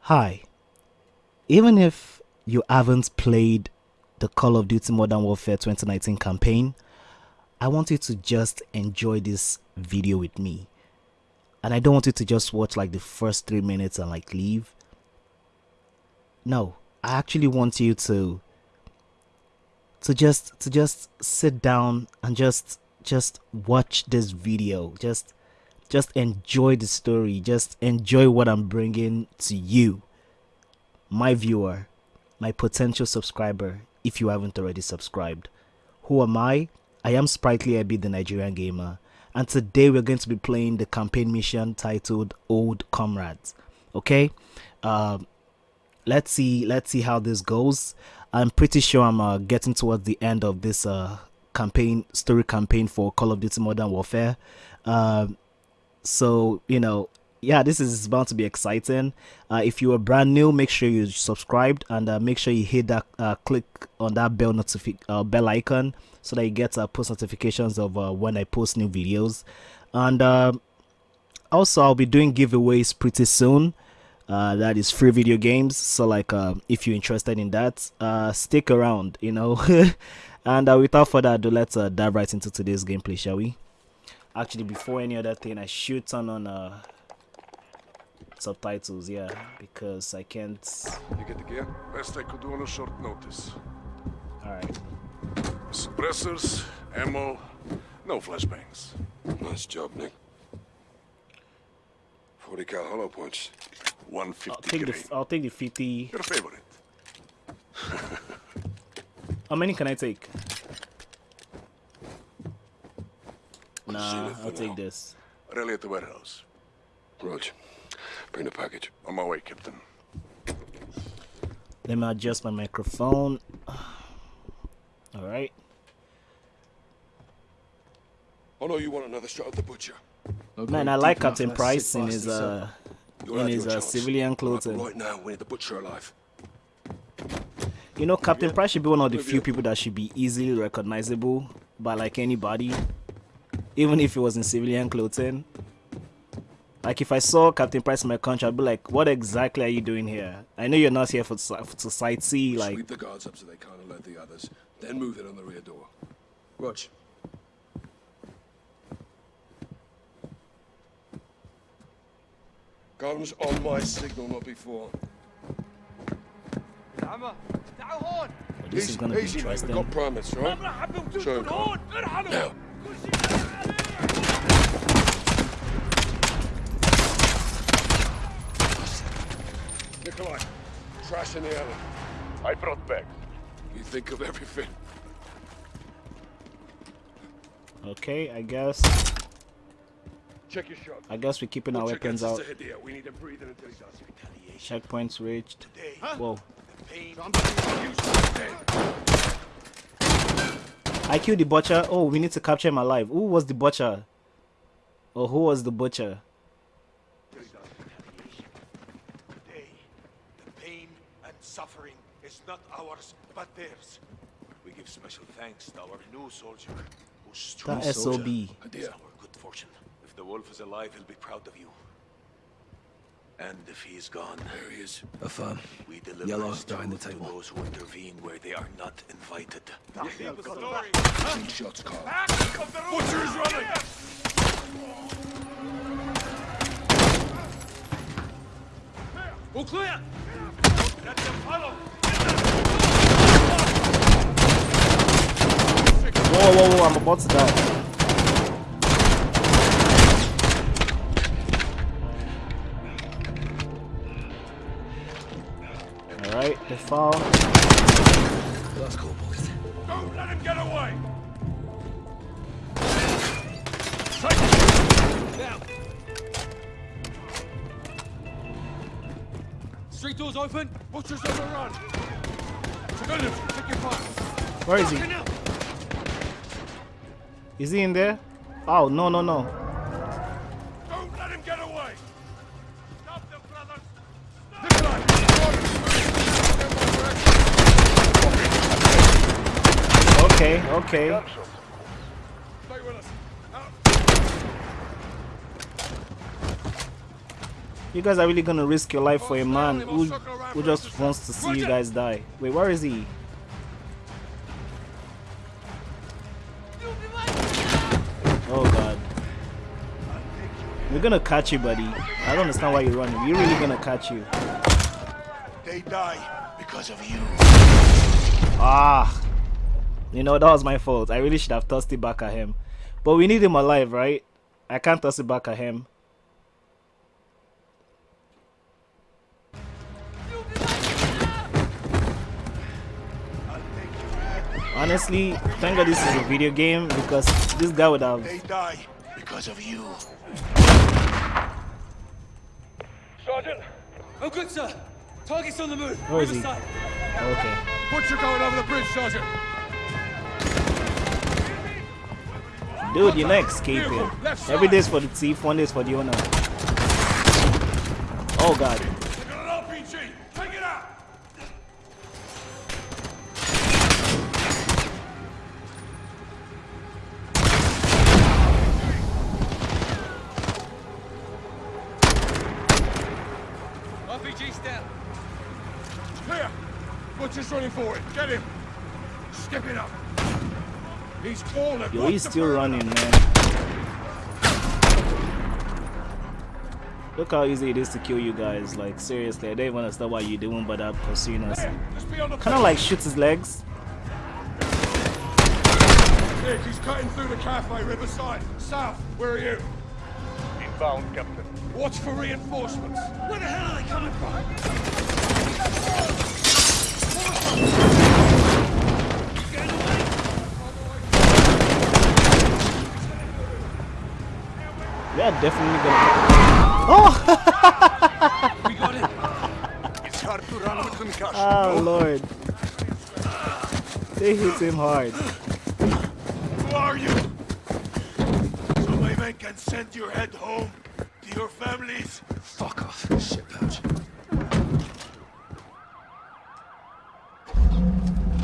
Hi. Even if you haven't played the Call of Duty Modern Warfare 2019 campaign, I want you to just enjoy this video with me. And I don't want you to just watch like the first 3 minutes and like leave. No, I actually want you to to just to just sit down and just just watch this video. Just just enjoy the story. Just enjoy what i'm bringing to you. My viewer my potential subscriber if you haven't already subscribed. Who am i? I am sprightly abi the nigerian gamer. And today we're going to be playing the campaign mission titled old comrades. Okay? Um, let's see let's see how this goes. I'm pretty sure i'm uh, getting towards the end of this uh, campaign story campaign for Call of Duty Modern Warfare. Um, so you know, yeah, this is bound to be exciting. Uh, if you are brand new, make sure you subscribed and uh, make sure you hit that uh, click on that bell notifi- uh, bell icon so that you get uh, post notifications of uh, when I post new videos. And um, also, I'll be doing giveaways pretty soon. Uh, that is free video games so like uh, if you're interested in that uh, stick around you know And uh, without further ado, let's uh, dive right into today's gameplay, shall we? Actually, before any other thing, I should turn on uh, subtitles, yeah, because I can't... You get the gear? Best I could do on a short notice. Alright. Suppressors, ammo, no flashbangs. Nice job, Nick. 40 cal hollow points. 150 I'll take, the, I'll take the 50. Your favorite. How many can I take? Nah, I'll take this. Relay at the warehouse. Roach, bring the package. On my way, Captain. Let me adjust my microphone. Alright. Oh no, you want another shot at the butcher. Okay, Man, I like Captain Price in his, uh, in his uh, civilian clothing. Right now, we need the butcher alive. You know, Captain Price should be one of the few people that should be easily recognizable by like anybody, even if it was in civilian clothing. Like if I saw Captain Price in my country, I'd be like, "What exactly are you doing here? I know you're not here for, for to sightsee." Like, sweep the guards up so they can't alert the others, then move it on the rear door. Watch. Guns on my signal, not before. Hammer. This is gonna be interesting. Mate, got promise, right? Show him. Now. Nikolai, trash in the alley. I brought back. You think of everything. Okay, I guess. Check your shot. I guess we're keeping we'll our weapons out. We Checkpoints reached. Today. Whoa. I killed the butcher. Oh, we need to capture him alive. Who was the butcher? Or who was the butcher? Today, the pain and suffering is not ours, but theirs. We give special thanks to our new soldier, true that SOB. Is our good fortune. If the wolf is alive, he'll be proud of you. And if he's gone... There he is. A firm. We deliver Yellow star in the table. those who intervene where they are not invited. Two shots, Carl. Butcher is running! All clear! Follow! Whoa, whoa, whoa, I'm about to die. Right, they fall. That's cool, boys. Don't let him get away! Now. Street doors open. Watchers overrun. Civilians, take your fire. Where is he? Is he in there? Oh, no, no, no. okay. You guys are really gonna risk your life for a man who, who just wants to see you guys die. Wait, where is he? Oh god. We're gonna catch you, buddy. I don't understand why you're running. We're really gonna catch you. They die because of you. Ah. You know, that was my fault. I really should have tossed it back at him. But we need him alive, right? I can't toss it back at him. Honestly, thank God this is a video game because this guy would have. They die because of you. Sergeant! Oh, good, sir. Target's on the move. Where is he? Riverside. Okay. Butcher going over the bridge, Sergeant. Dude, you're not escaping. Every day's for the thief, one day's for the owner. Oh god. They got an RPG. Take it out. RPG's down. Clear. Butcher's running for it. Get him. Step it up. He's fallen. Yo, he's still running, man. Look how easy it is to kill you guys. Like, seriously, I don't even understand what you're doing, but I'm pursuing us. There, Just beyond the Kind of like shoots his legs. Nick, he's cutting through the cafe, Riverside. South, where are you? Inbound, Captain. Watch for reinforcements. Where the hell are they coming from? We are definitely gonna. Oh! We got it. It's hard to run with concussion. Oh lord. They hit him hard. Who are you? So my men can send your head home to your families. Fuck off, shit pouch.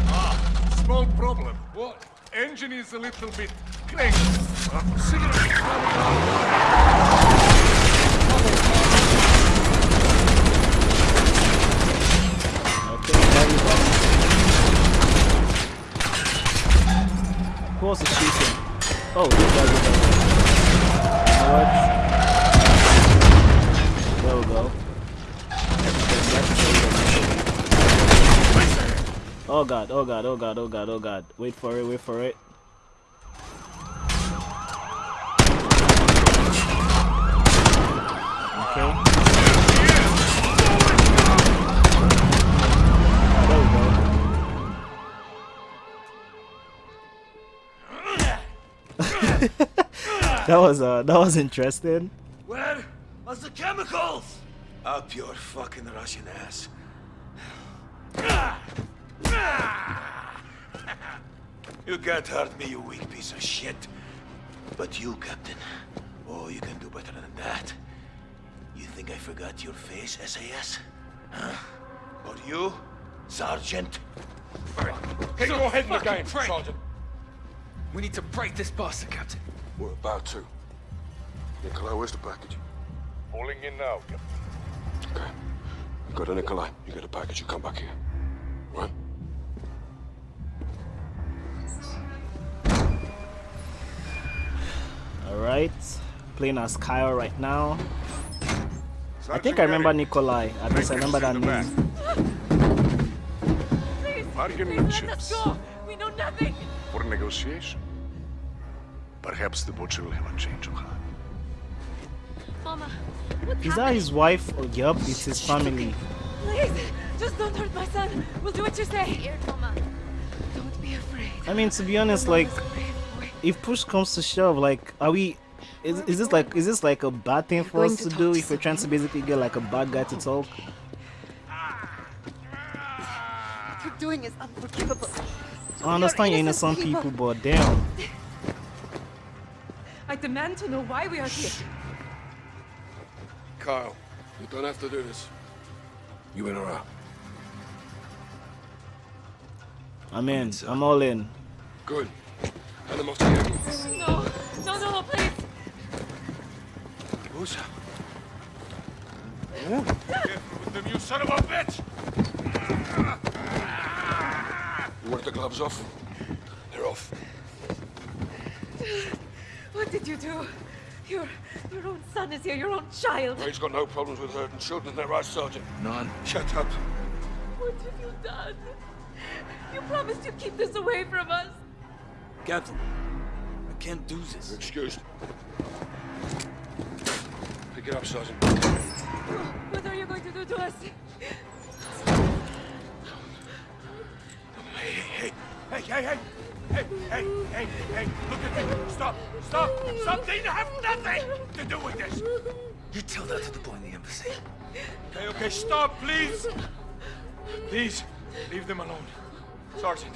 Ah, small problem. What? Engine is a little bit Oh. Oh god, oh god, oh god, oh god, oh god. Wait for it, wait for it. Okay. There we go. that was uh that was interesting. Where are the chemicals? Up your fucking Russian ass. You can't hurt me, you weak piece of shit. But you, Captain, oh, you can do better than that. You think I forgot your face, SAS? Huh? Or you, Sergeant? Get your head in the fucking game, prick. Sergeant. We need to break this bastard, Captain. We're about to. Nikolai, where's the package? Pulling in now, Captain. Okay. You go to Nikolai. You get a package. You come back here. Right? Alright. Playing as Kyle right now. I think I remember Nikolai. At least I remember that in the back. name. Please, Bargaining please let chips. us go. We know nothing. For negotiation. Perhaps the butcher will have a change of heart. Mama, what's Is that happening? his wife? Oh, yup, it's his family. Please, just don't hurt my son. We'll do what you say. Here, Mama. Don't be afraid. I mean, to be honest, like, Mama's a brave boy. if push comes to shove, like, are we? Is, is this like is this like a bad thing for us to to do to if we're trying to basically get like a bad guy to talk? What you're doing is unforgivable. I understand you're innocent people, but damn. I demand to know why we are here. Kyle, you don't have to do this. You in or out? I'm in. I'm all in. Good. Careful with them, you son of a bitch! You want the gloves off? They're off. What did you do? Your, your own son is here, your own child. Well, he's got no problems with hurting children, they're right, Sergeant. None. Shut up. What have you done? You promised you'd keep this away from us. Captain, I can't do this. You're excused. Pick it up, Sergeant. What are you going to do to us? Hey, hey, hey, hey, hey! Hey, hey, hey, hey, look at me! Stop! Stop! Stop! They have nothing to do with this! You tell that to the boy in the embassy. Okay, okay, stop, please! Please, leave them alone. Sergeant,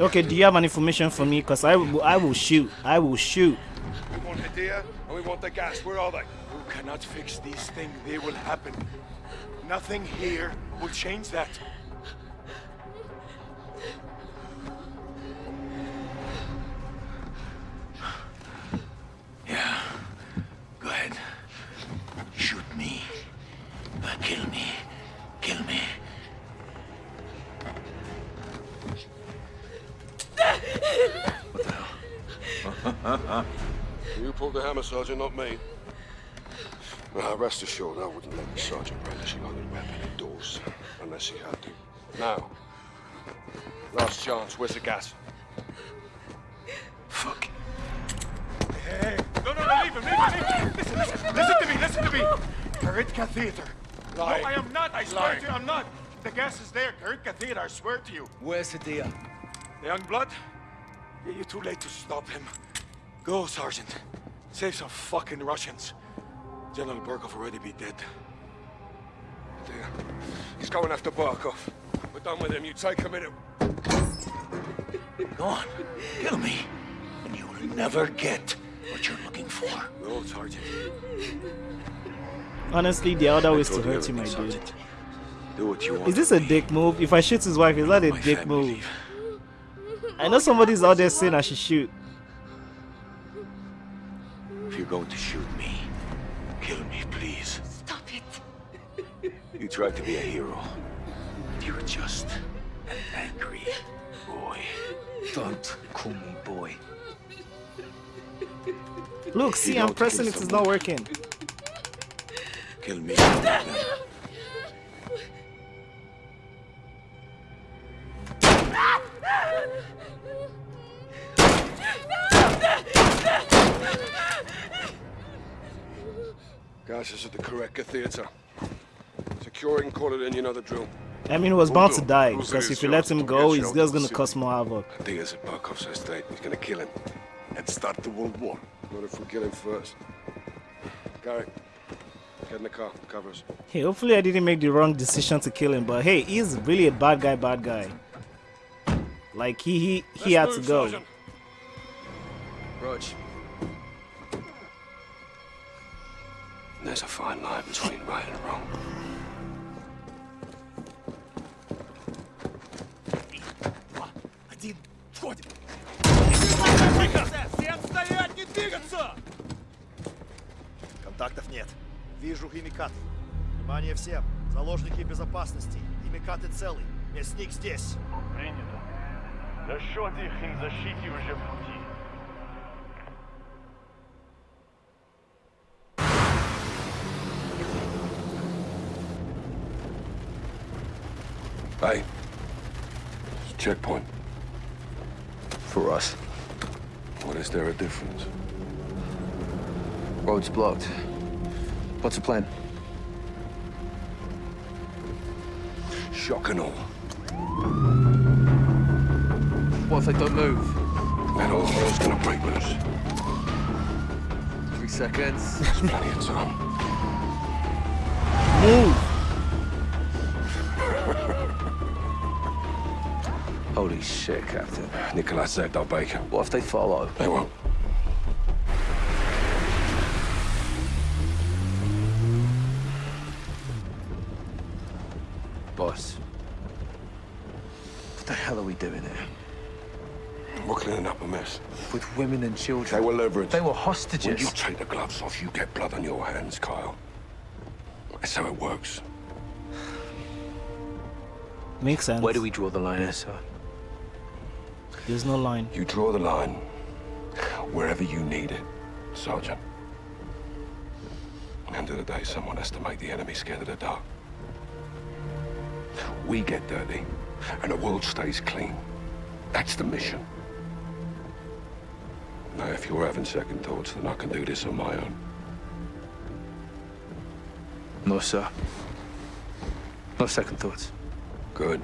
Okay, do you have an information for me? Cause I will, I will shoot. I will shoot. Hadir and we want the gas. Where are they? you cannot fix these things. They will happen. Nothing here will change that. Yeah. Go ahead. Shoot me. Uh, kill me. Kill me. You pulled the hammer, Sergeant, not me. Now, rest assured, I wouldn't let the Sergeant brandish a loaded weapon indoors, unless he had to. Now, last chance, where's the gas? Fuck. Hey, hey, no, no, no, leave him, leave him, leave him. Listen, listen, listen to me, listen to me. Karitka Theater. Lying. No, I am not, I swear Lying. to you, I'm not. The gas is there, Karitka Theater, I swear to you. Where's Hadir? The young blood? You're too late to stop him. Go, Sergeant. Save some fucking Russians. General Barkov already be dead. Dear. He's going after Barkov. We're done with him. You take him in. Go on. Kill me. And you will never get what you're looking for. No, Sergeant. Honestly, the other way is to told you hurt him, my everything, dude. Do what you want. Is this a dick move? If I shoot his wife, is that a dick move? I know somebody's out there saying I should shoot. If you're going to shoot me, kill me, please. Stop it. You tried to be a hero. You're just an angry boy. Don't call me boy. Look, see, I'm pressing it. It's not working. Kill me. Gas is at the Koreka Theater. Secure it call it in, you know the drill. I mean, he was bound to die because if you let him go, he's just gonna city. cause more havoc. Diaz at Barkov's estate. He's gonna kill him. And start the World War. Not if we kill him first. Gary, get in the car. Cover us. Hey, hopefully I didn't make the wrong decision to kill him, but hey, he's really a bad guy, bad guy. Like he he he had to go. Sergeant. Rog, There's a fine line between right and wrong. Один, входим. Всем стоять, не двигаться! Контактов нет. Вижу химикат. Внимание всем. Заложники безопасности. Химикаты целый. Мясник здесь. Принято. Расчет их и защите уже checkpoint. For us. What is there a difference? Road's blocked. What's the plan? Shock and all. What if they don't move? That old hell's gonna break loose. Three seconds. There's plenty of time. Holy shit, Captain. Nikolai saved our bacon. What if they follow? They won't. Boss. What the hell are we doing here? We're cleaning up a mess. With women and children. They were leverage. They were When hostages. you take the gloves off, you get blood on your hands, Kyle. That's how it works. Makes sense. Where do we draw the line, here, sir? There's no line. You draw the line wherever you need it, Sergeant. End of the day, someone has to make the enemy scared of the dark. We get dirty, and the world stays clean. That's the mission. Now, if you're having second thoughts, then I can do this on my own. No, sir. No second thoughts. Good.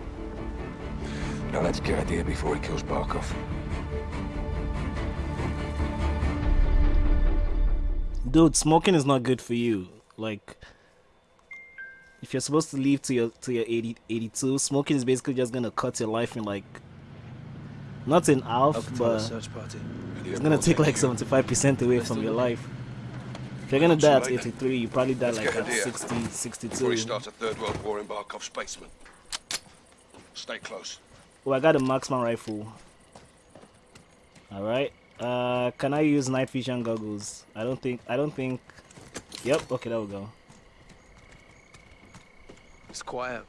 Now let's get out of here before he kills Barkov. Dude, smoking is not good for you. Like if you're supposed to live to your to your 80, 82, smoking is basically just gonna cut your life in like not in half, I'll control the but search party. it's gonna take like 75% away from your life. If you're gonna die at 83, you probably die like get at here 60, Before he 62. starts a third world war in Barkov's basement. Stay close. Oh, I got a marksman rifle. All right. Uh, can I use night vision goggles? I don't think. I don't think. Yep. Okay, there we go. It's quiet.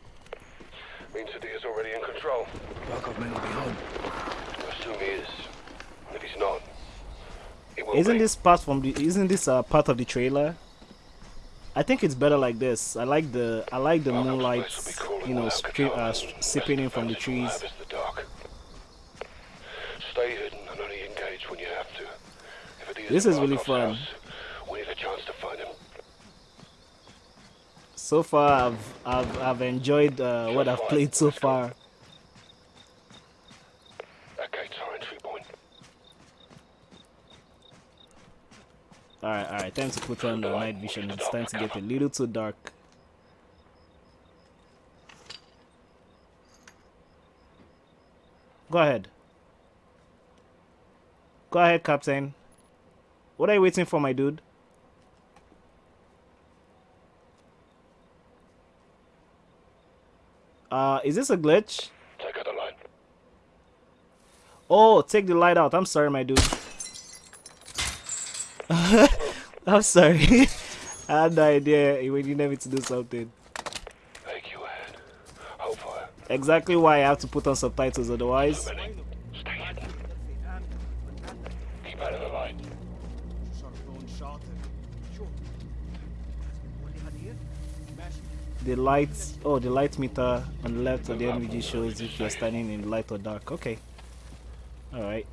Means that he is already in control. Barkov may not be home. Assume he is. If he's not, he will Isn't be. this part from the? Isn't this uh, part of the trailer? I think it's better like this. I like the. I like the moonlight. place will be cooling You know, uh, sipping in from the Best defense we'll trees. Stay hidden and only engage when you have to. If it is This is really fun. house, we need a chance to find him. So far, I've I've I've enjoyed uh, what I've played so far. That gate's our entry point. Alright, alright, time to put on the night vision. It's time to get a little too dark. Go ahead. Go ahead, Captain. What are you waiting for, my dude? Uh, is this a glitch? Take out the light. Oh, take the light out. I'm sorry, my dude. I'm sorry. I had no idea when you needed me to do something. AQ ahead. Hold fire. Exactly why I have to put on subtitles, otherwise. Keep out of the light. The lights, oh, the light meter on the left of the NVG shows if you're standing in light or dark. Okay. Alright.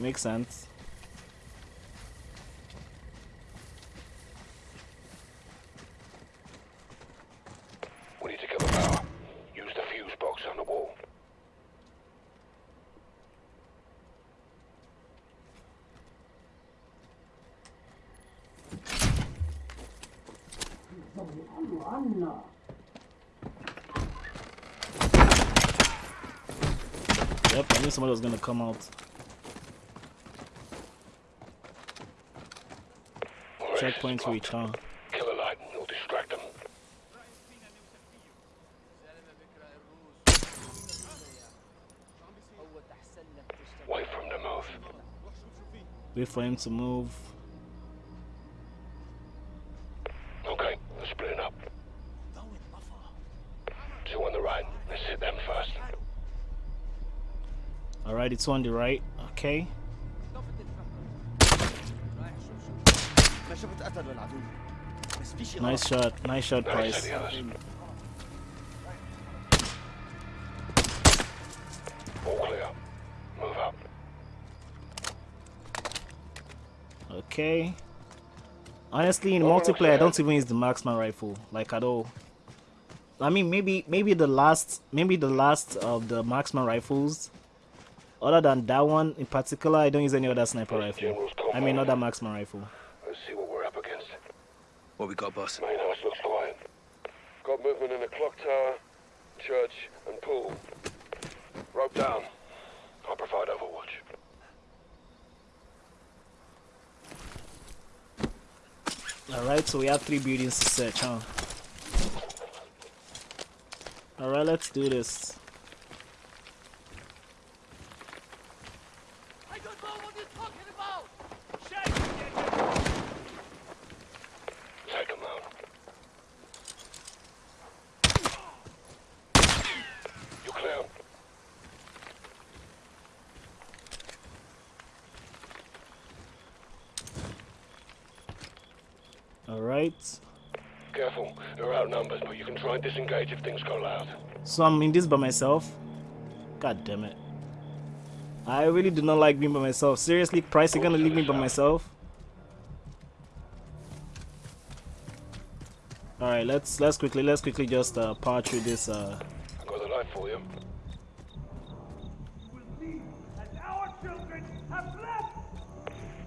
Makes sense. We need to kill the power. Use the fuse box on the wall. Yep, I knew somebody was gonna come out. Checkpoint reach, huh? Kill the light. It'll distract them. Wait for him to move. Wait for him to move. Okay, they're splitting up. Two on the right. Let's hit them first. Alright, it's on the right. Okay. Nice shot. Nice shot, let's Price. hit the others. All clear. Move up. Okay. Honestly, in multiplayer, I don't even use the marksman rifle, like at all. I mean, maybe maybe the last maybe the last of the marksman rifles. Other than that one in particular, I don't use any other sniper rifle. I mean, other marksman rifle. Let's see what we're up against. What we got, boss? Main house looks quiet. Got movement in the clock tower, church, and pool. Rope down. I'll provide overwatch. Alright, so we have three buildings to search, huh? Alright, let's do this. I don't know what you're talking about! Alright. Careful, they're outnumbered, but you can try and disengage if things go loud. So I'm in this by myself? God damn it. I really do not like being by myself. Seriously, Price, you're gonna leave me by myself? Alright, let's let's quickly let's quickly just uh, power through this uh I got the light for you.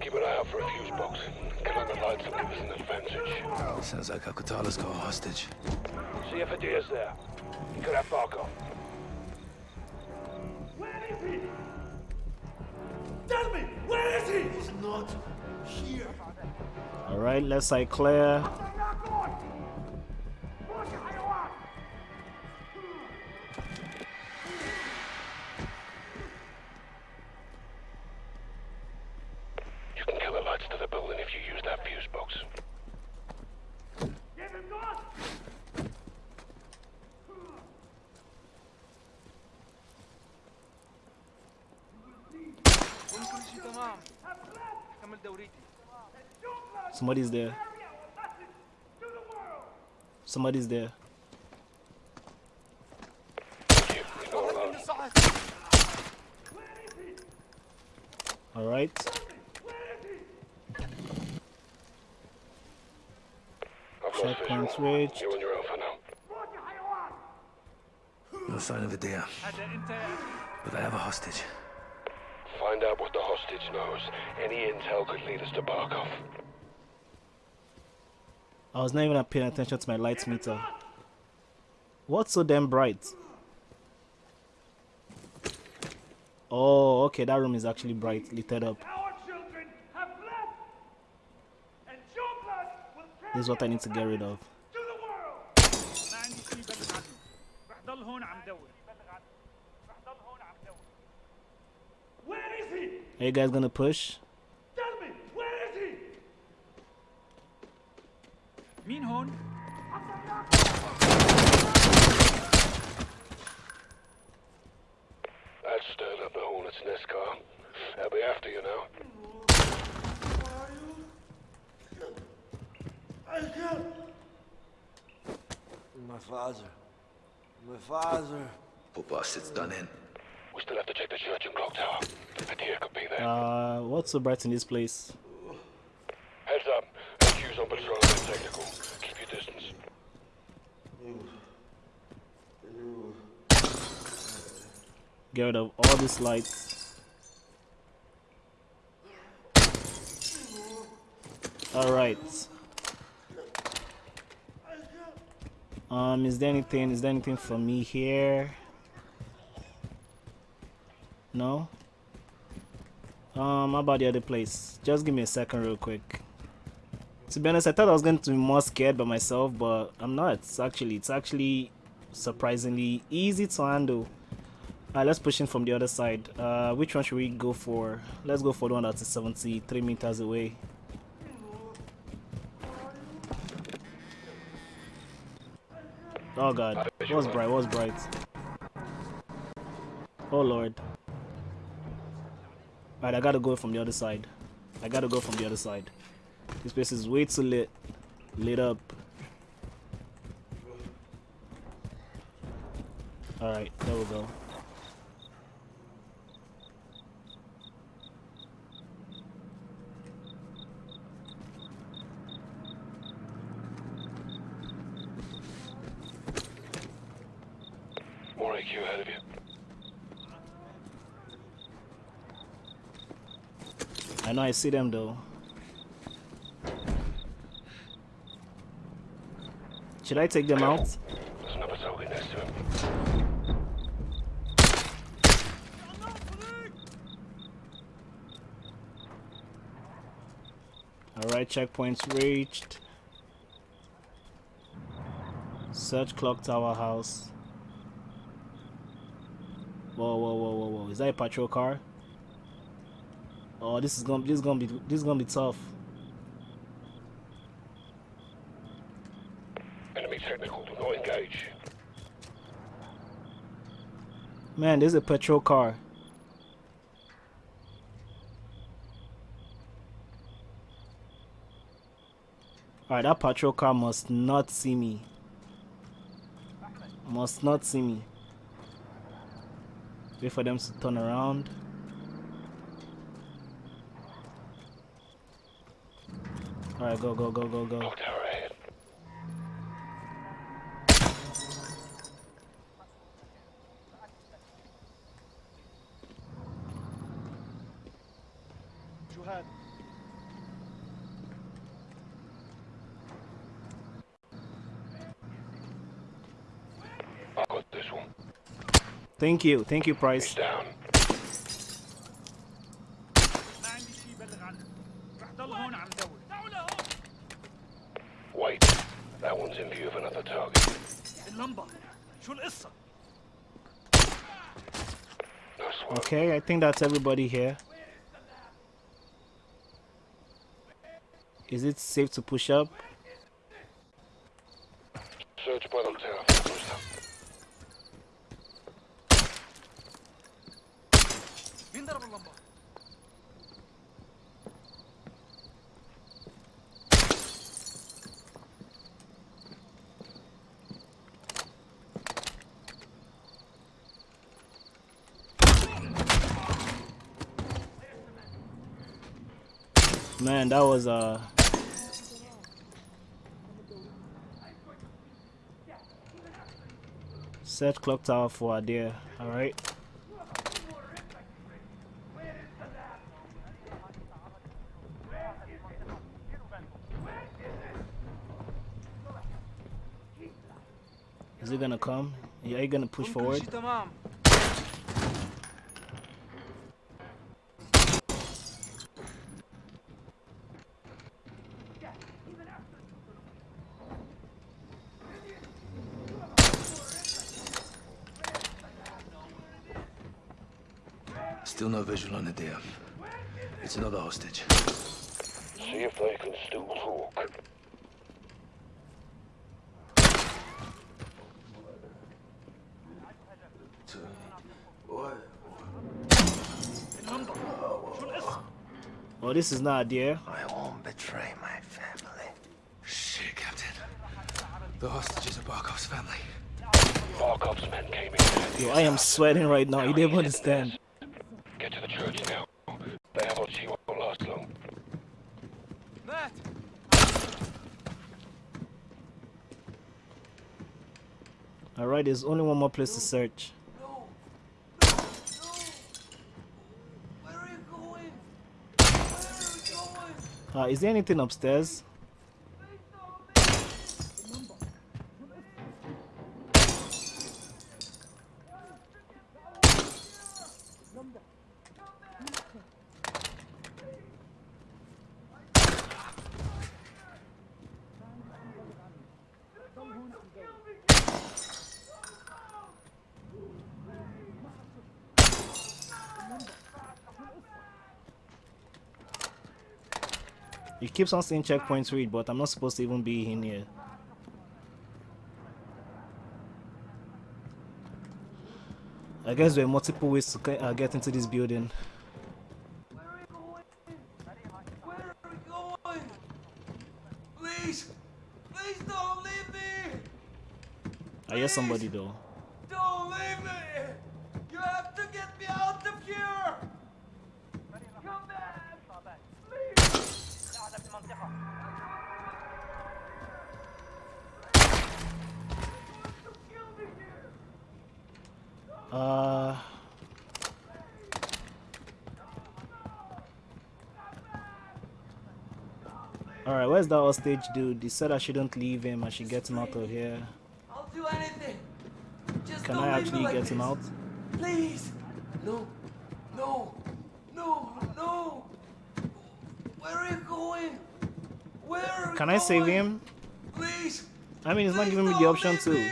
Keep an eye out for a fuse box. Killing the lights will give us an advantage. Sounds like Al-Qatala's got a hostage. See if Hadir's there. He could have Barkov. Where is he? Tell me, where is he? He's not here. Alright, let's say clear. Somebody's there. Somebody's there. You're not alone. Alright. I've lost Checkpoints reached. You're on your own for now. No sign of Hadir. But I have a hostage. Find out what the hostage knows. Any intel could lead us to Barkov. I was not even paying attention to my light meter. What's so damn bright? Oh, okay, that room is actually bright, lit up. This is what I need to get rid of. Where is he? Are you guys gonna push? My father. My father. Poor bastard's done in. We still have to check the church and clock tower. Hadir could be there. Uh, what's so bright in this place? Heads up. HQ's on patrol and technical. Keep your distance. Get rid of all these lights. Alright. Um, is there anything, is there anything for me here? No? Um, how about the other place? Just give me a second real quick. To be honest, I thought I was going to be more scared by myself, but I'm not. It's actually, it's actually surprisingly easy to handle. Alright, let's push in from the other side. Uh, which one should we go for? Let's go for the one that's 73 meters away. Oh god, what's bright? What's bright? Oh lord. Alright, I gotta go from the other side. I gotta go from the other side. This place is way too lit. Lit up. Alright, there we go. Ahead of you. I know I see them though. Should I take them out? There's another target next to him. Alright, checkpoints reached. Search clock tower house. Whoa, whoa, whoa, whoa, whoa! Is that a patrol car? Oh, this is gonna, this is gonna be, this is gonna be tough. Enemy technical. Do not engage. Man, there's a patrol car. Alright, that patrol car must not see me. Must not see me. Wait for them to turn around. Alright, go, go, go, go, go. Juhad, I got this one. Thank you, thank you, Price. Wait, that one's in view of another target. Okay, I think that's everybody here. Is it safe to push up? That was uh Set clock tower for Adair, alright? Is it gonna come? Yeah, are you gonna push forward? Still no visual on the deer. It's another hostage. See if they can still talk. Well, this is not dear. I won't betray my family. Shit, Captain. The hostages are Barkov's family. Barkov's men came in. Yo, I am sweating right now. You didn't understand. Alright, there's only one more place to search. Where are you going? Where are you going? Uh, is there anything upstairs? Keeps on saying checkpoints read, but I'm not supposed to even be in here. I guess there are multiple ways to get, uh, get into this building. Where are you going? Where are you going? Please! Please don't leave me! I hear somebody though. Where's that hostage dude? He said I shouldn't leave him, I should get him out of here. I'll do anything. Just Can I actually like get him out? Please! No! No! No! No! Where are you going? Where are you Can I save him? Please! I mean, he's not giving me the option to.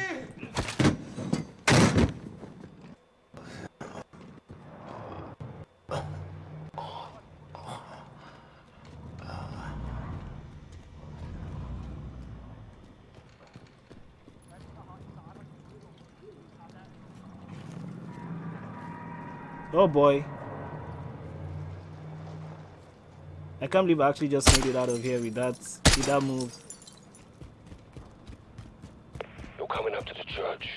Oh boy. I can't believe I actually just made it out of here with that, with that move. You're coming up to the church.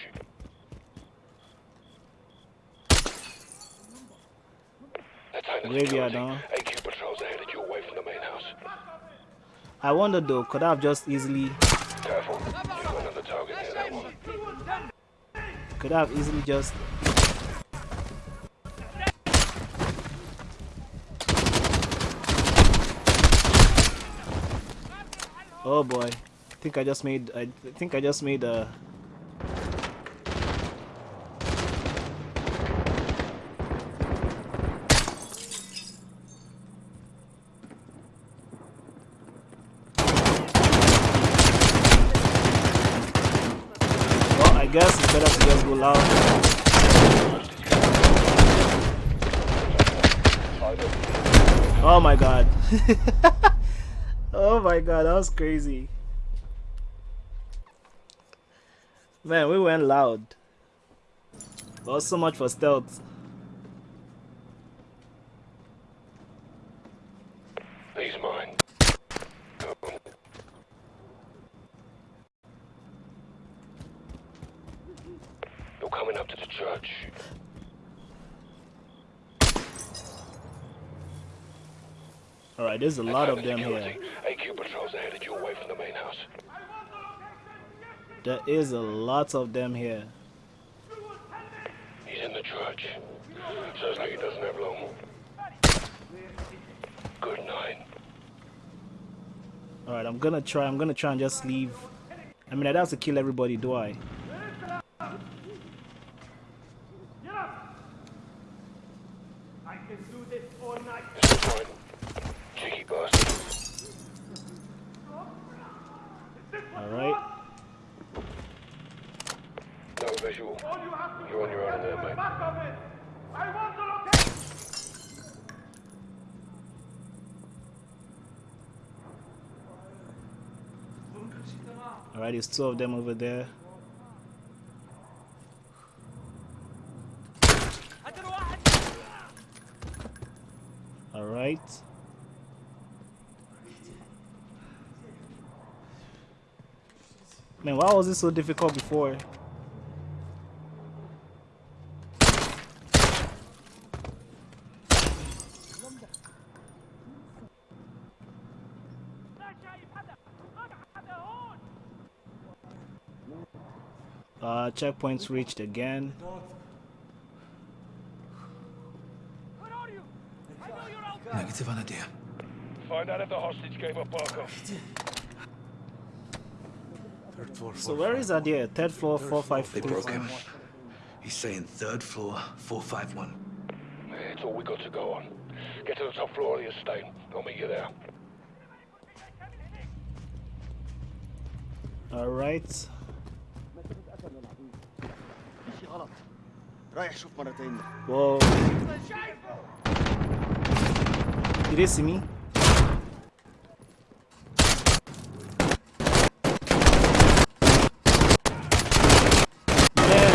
Graveyard, huh? AQ patrols are headed your way from the main house. I wonder though, could I have just easily... Careful, you've another target near that one. Could I have easily just Oh boy. I think I just made I think I just made a Well, I guess it's better to just go loud. Oh my god. oh my god, that was crazy. Man, we went loud. Well, so much for stealth. He's mine. You're coming up to the church. Alright, there's a lot of them here. AQ patrols are headed your way from the main house. There is a lot of them here. He's in the church. Says like he doesn't have long. Good night. Alright, I'm gonna try. I'm gonna try and just leave. I mean, I don't have to kill everybody, do? I can do this all night. This is fine. Cheeky bastard. Alright. No visual. You're on your own in there, mate. Back of it. I want to locate. Alright, there's two of them over there. Alright. Man, why was this so difficult before? checkpoints reached again. Negative on idea. Find out if the hostage gave up Barkov. Third floor, so where is Hadir? Third floor, four five. They broke him. He's saying third floor, four five one. It's all we got to go on. Get to the top floor of the estate. I'll meet you there. All right. غلط رايح شوف مرتين Whoa. Did they see me? Man.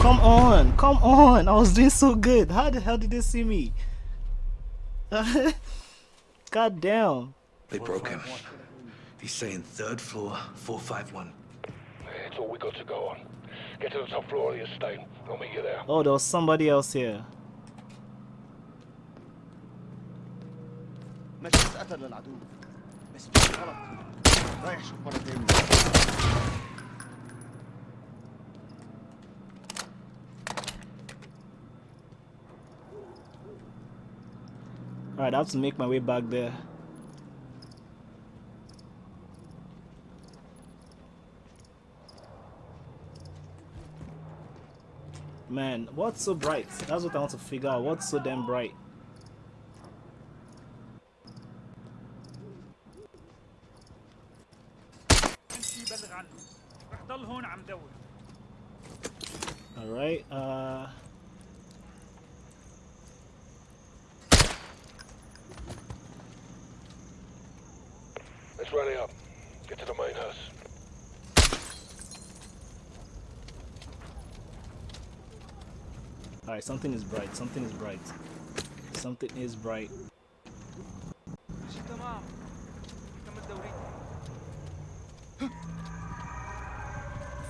Come on, come on. I was doing so good. How the hell did they see me? God damn. They broke him. He's saying third floor, 451. It's all we got to go on. Get to the top floor of the estate. I'll meet you there. Oh, there was somebody else here. ماشي اتقتل للعدو بس ماشي غلط رايح شوف مرتين Alright, I have to make my way back there. Man, what's so bright? That's what I want to figure out. What's so damn bright? Alright, uh... It's running up. Get to the main house. Alright, something is bright. Something is bright. Something is bright.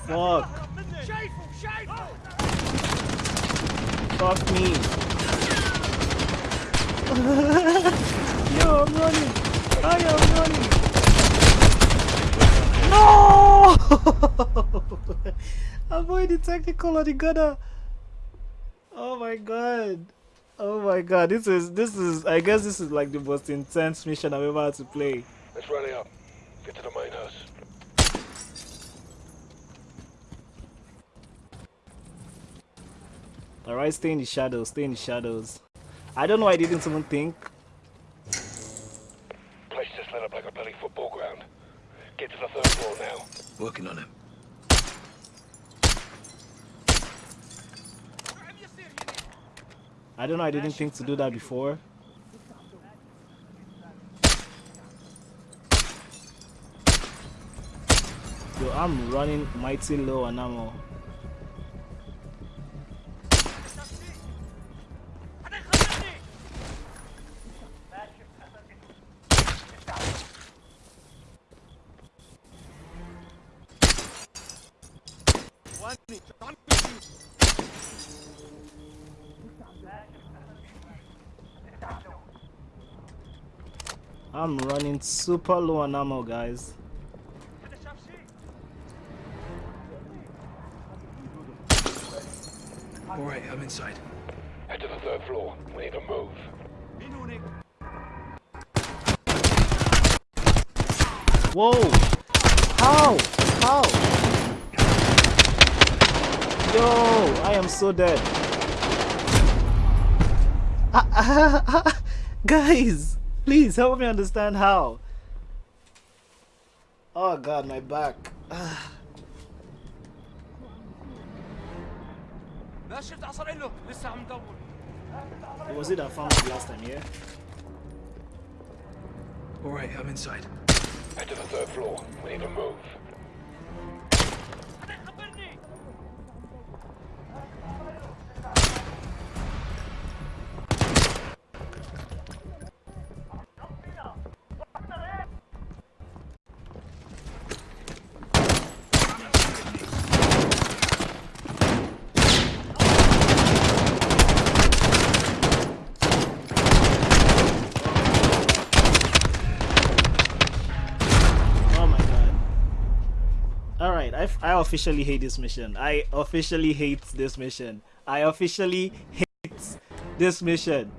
Fuck. Fuck me. Yo, I'm running. I am running. No! Avoid the technical or the gunner. Oh my god. Oh my god. This is this is I guess this is like the most intense mission I've ever had to play. Let's rally up. Get to the main house. Alright, stay in the shadows, stay in the shadows. I don't know why I didn't even think. Place just lit up like a bloody football ground. Get to the third floor now. Working on him. I don't know I didn't think to do that before. Yo, I'm running mighty low on ammo. I'm running super low on ammo, guys. Alright, I'm inside. Head to the third floor. We need to move. Whoa! How? How? Yo, I am so dead. Guys, Please help me understand how. Oh god, my back. It was it I found it last time, yeah? Alright, I'm inside. Head to the third floor. We need to move. I officially hate this mission. I officially hate this mission. I officially hate this mission.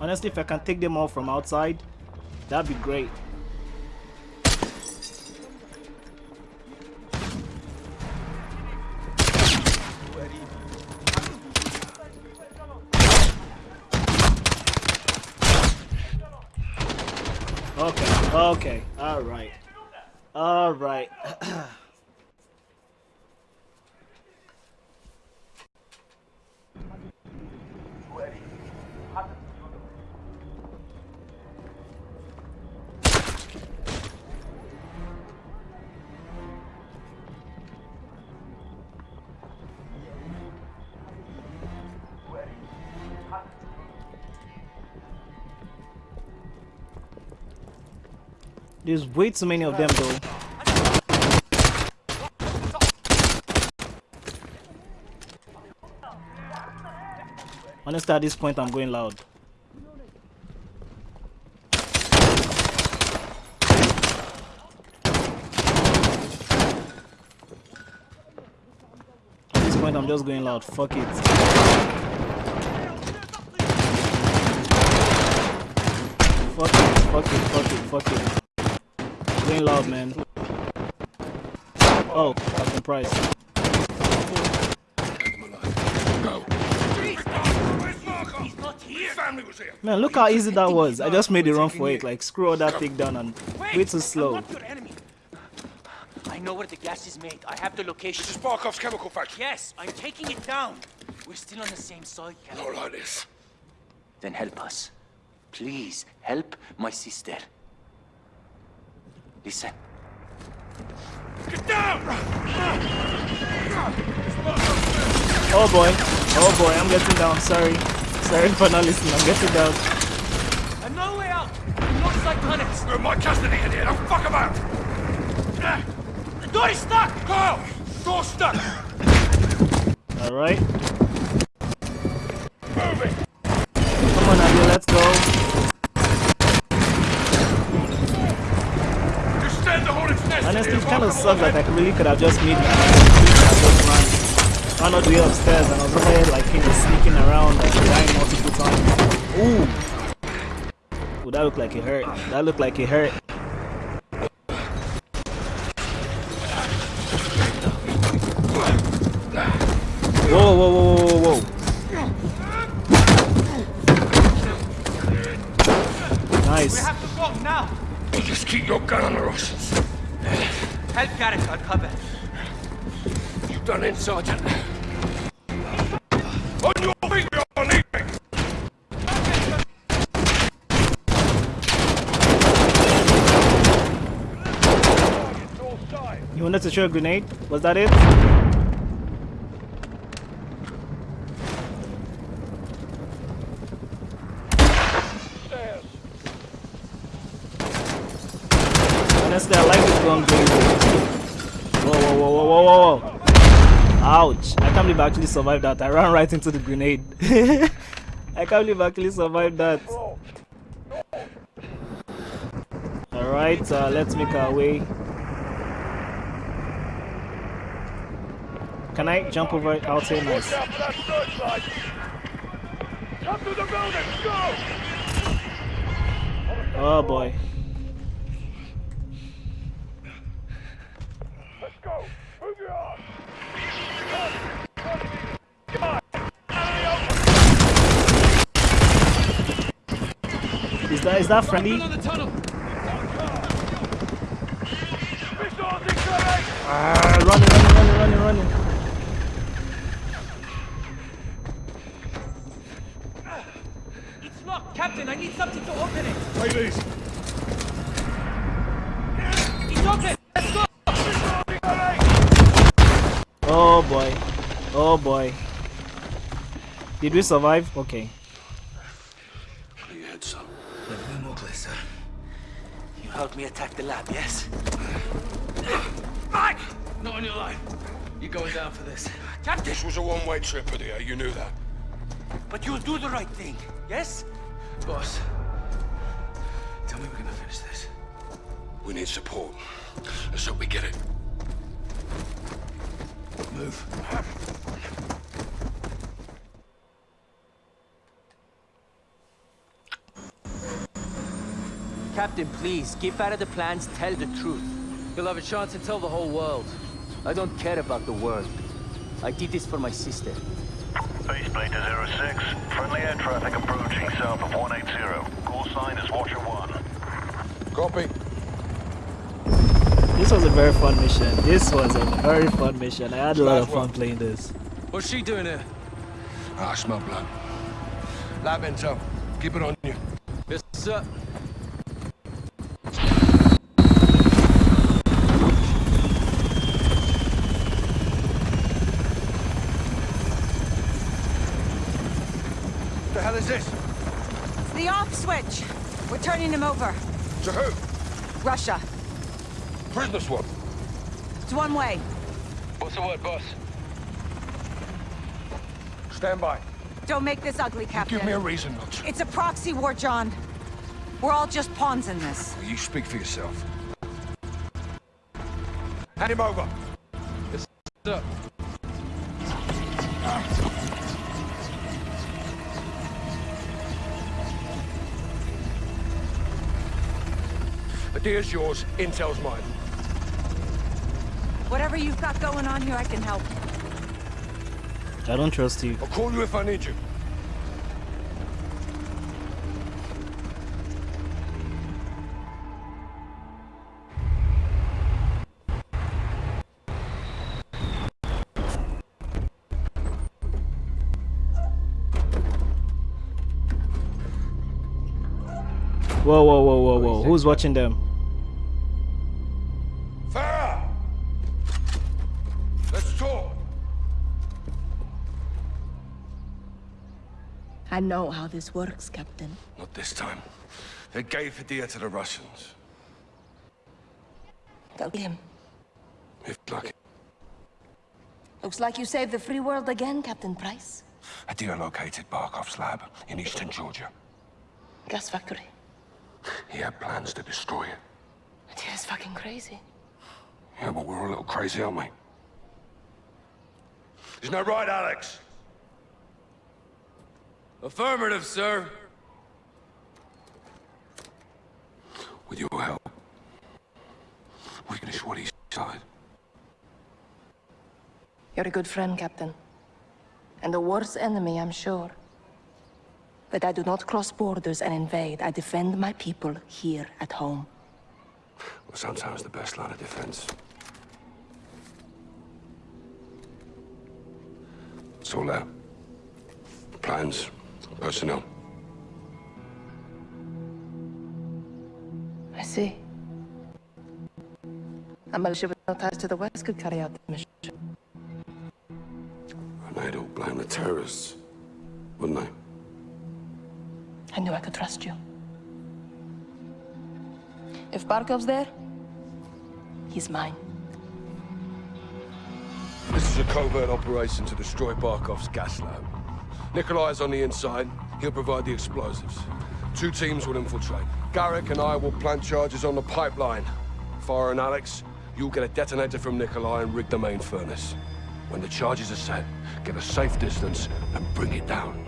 Honestly, if I can take them all from outside, that'd be great. Okay, okay, alright. Alright. There's way too many of them though. Honestly, at this point, I'm going loud. At this point, I'm just going loud. Fuck it. Fuck it, fuck it, fuck it, fuck it. Going loud, man. Oh, Captain Price. Go. He's not here Family was here. Man, look how easy that was. I just made a run for it. Like, screw all that takedown and way too slow. not your enemy I know where the gas is made I have the location This is Barkov's chemical factory. Yes, I'm taking it down We're still on the same side, Captain. Not like this. Then help us. Please, help my sister. Listen. Get down! Oh boy. Oh boy, I'm getting down. Sorry. Sorry for not listening. I'm getting down. And no way out! No psychonics! You're in my custody in here. Don't fuck about. The door is stuck! Kyle! Door stuck! Alright. Moving! Come on, Hadir, let's go. Honestly, it kind of sucks that I really could have just made my just run. Run all the way upstairs and I was over here like you know sneaking around and dying multiple times. Ooh. Ooh, that looked like it hurt. That looked like it hurt. To throw a grenade? Was that it? Honestly, I like this gun. Whoa, whoa, whoa, whoa, whoa, whoa, whoa. Ouch. I can't believe I actually survived that. I ran right into the grenade. I can't believe I actually survived that. Alright, uh, let's make our way. Can I jump over it out here? Nice. Oh boy. Is that is that friendly? Ah, running, running, running, running, running. Take these! It's open! Let's go! Oh boy. Oh boy. Did we survive? Okay. Clear your head, son. Never more clear, sir. You helped me attack the lab, yes? Mike! Not on your life. You're going down for this. Captain! This was a one-way trip, Hadir. You knew that. But you'll do the right thing, yes? Boss, tell me we're gonna finish this. We need support. Let's hope we get it. Move. Captain, please, keep out of the plans, tell the truth. You'll have a chance to tell the whole world. I don't care about the world. I did this for my sister. Faceplate to 06. Friendly air traffic approaching south of 180. Call sign is Watcher 1. Copy. This was a very fun mission. This was a very fun mission. I had a lot of fun playing this. What's she doing here? Ah, I smell blood. Lab intel. Keep it on you. Yes, sir. The hell is this? It's the off switch. We're turning him over. To who? Russia. Prisoner swap. It's one way. What's the word, boss? Stand by. Don't make this ugly, Captain. Give me a reason not to. It's a proxy war, John. We're all just pawns in this. Well, you speak for yourself. Hand him over. Sir. The deal's yours. Intel's mine. Whatever you've got going on here, I can help. I don't trust you. I'll call you if I need you. Whoa, whoa, whoa, whoa, whoa. Who's watching them? I know how this works, Captain. Not this time. They gave Hadir to the Russians. Tell him. If lucky. Looks like you saved the free world again, Captain Price. Hadir located Barkov's lab in eastern Georgia. Gas factory. He had plans to destroy it. Is fucking crazy. Yeah, but we're a little crazy, aren't we? Isn't that right, Alex? Affirmative, sir. With your help, we can what he started. You're a good friend, Captain. And the worst enemy, I'm sure. But I do not cross borders and invade. I defend my people here at home. Well, sometimes the best line of defense. It's all there. Plans, personnel. I see. A militia with no ties to the West could carry out the mission. And they'd all blame the terrorists, wouldn't they? I knew I could trust you. If Barkov's there, he's mine. This is a covert operation to destroy Barkov's gas lab. Nikolai's on the inside. He'll provide the explosives. Two teams will infiltrate. Garrick and I will plant charges on the pipeline. Farah and Alex, you'll get a detonator from Nikolai and rig the main furnace. When the charges are set, get a safe distance and bring it down.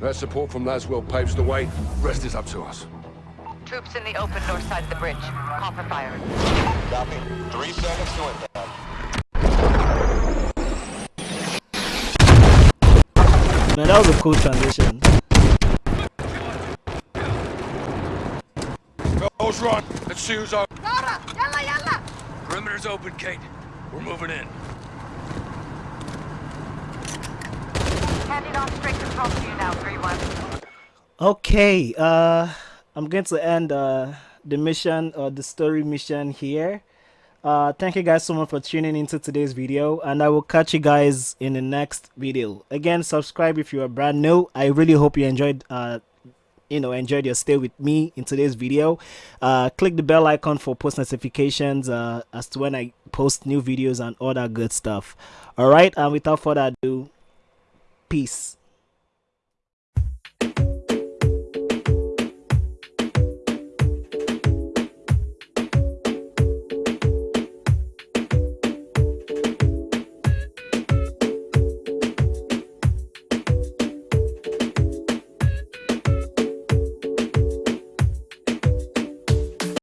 Their support from Laswell paves the way. Rest is up to us. Troops in the open north side of the bridge. Copper fire. Copy. Three seconds to impact. Man, that was a cool transition. Girls run. Let's see who's up. Yalla, yalla, yalla. Perimeter's open, Kate. We're moving in. Handing off straight control to you now, 3-1. Okay, uh, I'm going to end uh, the mission or the story mission here. Uh, thank you guys so much for tuning into today's video and I will catch you guys in the next video. Again, subscribe if you are brand new. I really hope you enjoyed uh, you know enjoyed your stay with me in today's video uh click the bell icon for post notifications uh as to when i post new videos and all that good stuff all right and without further ado peace